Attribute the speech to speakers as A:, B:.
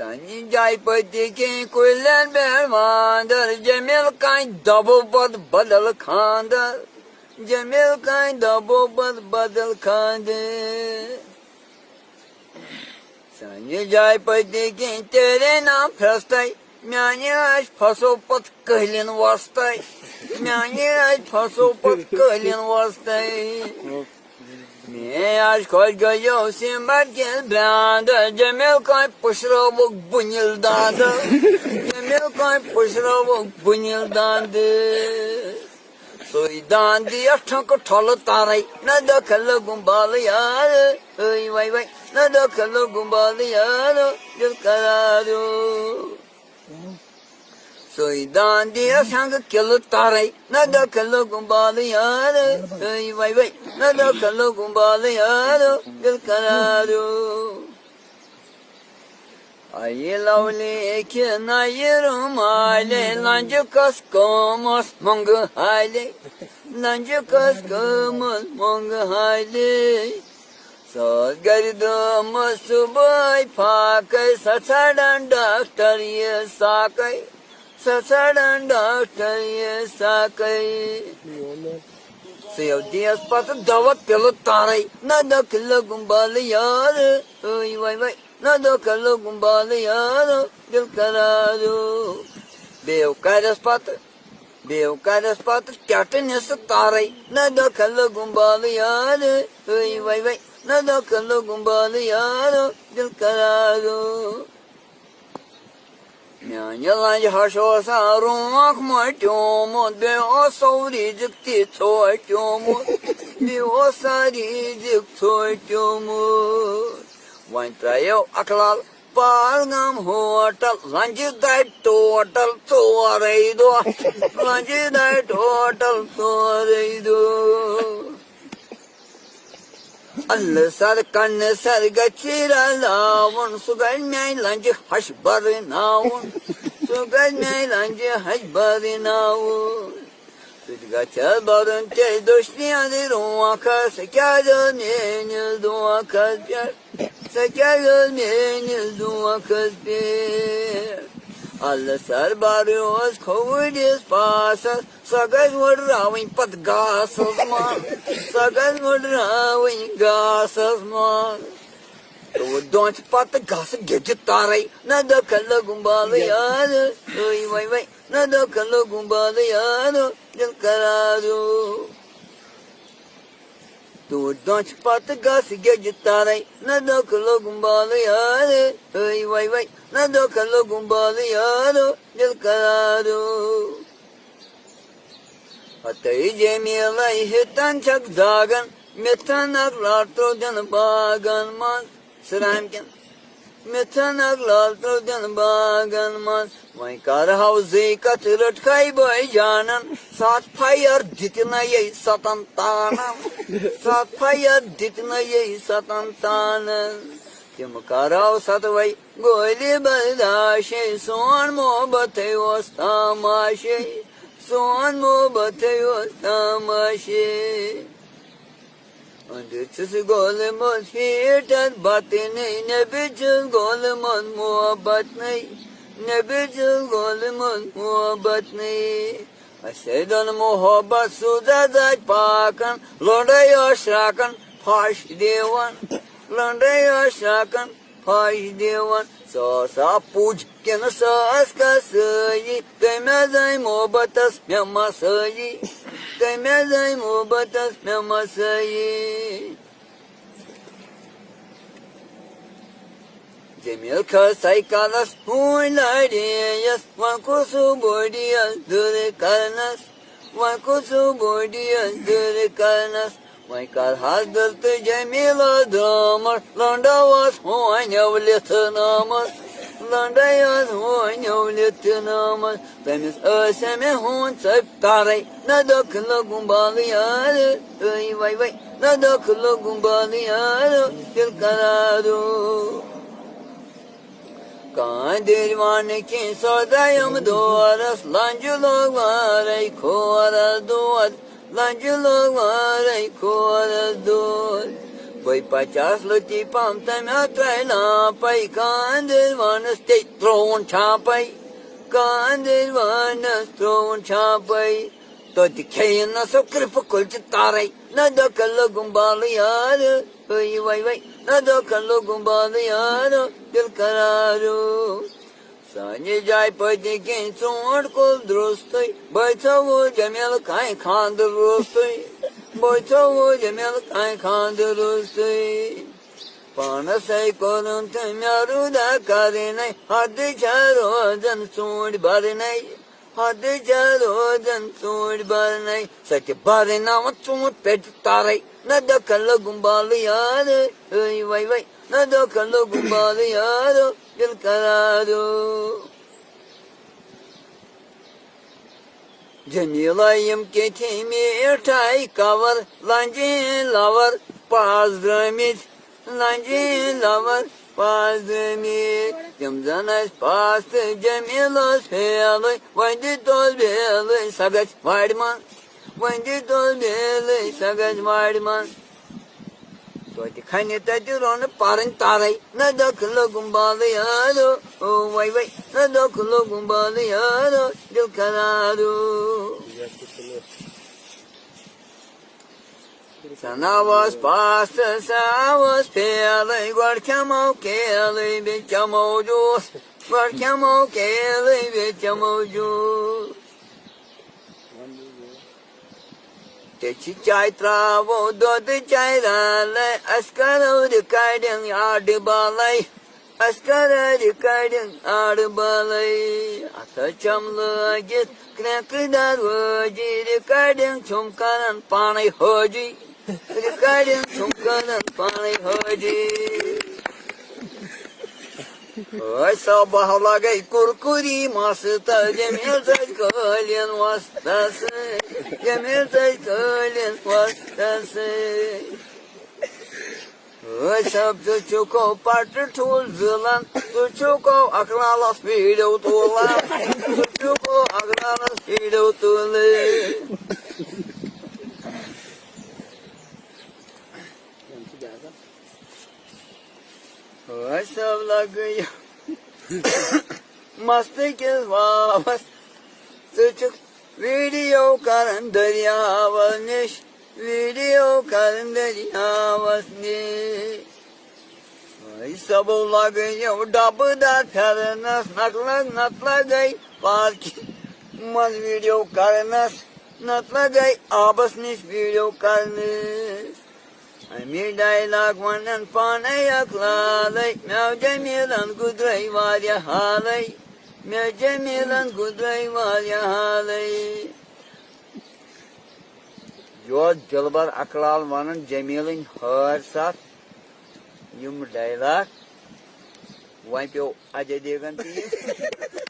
A: Sani jaypati ki kullar bermandır Cemil kay dabu bad badal kandır Cemil kay dabu bad badal kandır Sani jaypati ki tere nam prastay Мяне аж пасопот кылин вастай. Мяне аж пасопот кылин вастай. Мне аж коль гайо симбар гел бранда. Джемил кай пушровок бунилданды. Джемил кай пушровок бунилданды. Soydandı yaşak talı taray ne de kalı gumbalı yarı Ay vay vay ne de kalı gumbalı yarı Gül kararı Soydan diye sanki kılı taray ne de kalı gumbalı yarı. Ay vay vay ne de kalı gumbalı yarı Gül kararı. Ay lavli ki nayırım hale Lancı kaskomos mongu hale Lancı kaskomos mongu hale Söz gardımı subay pakay Saçardan doktor ye sakay ሰሰደንዳ ከየሳ ከይ Sevdiği ispatı davat pelo taray. Nada kılla gumbalı yar. Oy vay vay. Nada kılla gumbalı yar. Dil kararı. Bevkar ispatı. Bevkar ispatı katın yası taray. Nada kılla gumbalı yar. Oy vay vay. Nada kılla gumbalı yar. Dil kararı. माने लंजोर रोख मोटम समु सारी ज़ित विहं तायो अख़लाल पहलगाम हटल ल लंज द दारि टोटल सोरे दो ल दार से दो sugal mai lanji hash bari naun sugal mai lanji hash bari naun Sudga chal barun te doshni adi ruwa ka sakyado menil duwa kasbir اللہ سر بروس کھوڑس پاس سب مڈر پہ گاسس سڈر گاسس مزہ پتہ گس گارئی نہ دکن لو گمبال یا دکھ لوگ گمبال یار قرار Pat gas gece taray ne kalla gumbalı yanı Ay vay vay ne kalla gumbalı yanı Dil kararı. Atayı cemilay hitan çak zagan Metan aklar trojan aklar trojan bagan man Vay kar havzi katırıt kaybay canan Saat payar ditine yey satan tanan Saat payar ditine yey satan tanan Kim karav satvay goli baldaşe Son muhabbete os tamaşe Son muhabbete os tamaşe چول مند پیٹ بط نئی نب غول مند محبت نئی نب غول مند محبت نئی اچھا دونوں محبت سوزا زیادہ پاک لنڈے شراکن پش دے ثراک پش دن ساس تمہیں محبت بہ محس Değmedey muhabbet ve masayı Cemil kasay kalas huilariyas Vakusu bordiyas dure karnas. Vakusu bordiyas dure karnas. Michael has dıltı Cemil adamır Landa was huanyavlı tınamır Landa yaz huanyavleti namaz Temiz öseme hun sayıp taray Ne dokulu gumbalı yarı. Ay vay vay. Ne dokulu gumbalı yarı. Dil kararı. Kadirvan ki sodayım duaras Lancılık var ey kuara duvar Lancılık var ey kuara duvar Voi pačās lutīpām tam atvaināpai, kandēļ vanas te trončāpai, kandēļ vanas trončāpai. तो दिखे न सो कृप कुल तारे न दो कलो गुम्बाल यार वही वही वही न दो कलो गुम्बाल यार दिल करारो सानी जाय पति के सोड़ को दुरुस्त बैठो वो जमेल खाए खान दुरुस्त Boytovu cemil kay kandırısı. Bana say korun tüm yaru da karinay. Hadi çarodan sur barinay. Hadi çarodan sur barinay. Saki barina sur peti taray. Ne de kallı gumbalı yarı. Vay vay vay. Ne de kallı gumbalı yarı. Gül kararı. Cemilayım ketimir tay kavar, lancı lavar, pazdramit, lancı lavar, pazdramit. Cemzanas pastı cemilos heyalay, vaydı tol belay, sagat varman, vaydı tol belay, sagat varman. Toiti khani tati rona parin tarai, na daklo gumbalı yaro, oh vay vay, na daklo gumbalı yaro, dil kararı. Sana was pasta, sa was pele, guarcamo kele, bitchamo jus, guarcamo kele, bitchamo jus. Deci çay travo dodu çayrale Askara rikaydın ardı balay Askara rikaydın ardı balay Ata çamlığa git kne kıdar hoci Rikaydın çomkanan panay hoci Rikaydın çomkanan panay hoci Ay sabahla gay kurkuri masıta cemil taş kalın vastası Cemil taş kalın vastası Ay sab tu çuko partı tul zılan Tu çuko aklalas Mastı kız vavas Suçuk video karın derya varmış Video karın derya varmış Ay sabla gay Dabı da ternas nakla nakla gay Park Mas video karnas Nakla gay Abasmış video karnas میډای لاګوانن پانه یکلالی میو جمیلن ګدوی والیا حالی میو جمیلن ګدوی والیا حالی یور دلبر اکلال وانن جمیلن ہر سات یم ڈایلاک وۄنۍ پیوٚو اجے دیوگن تہِ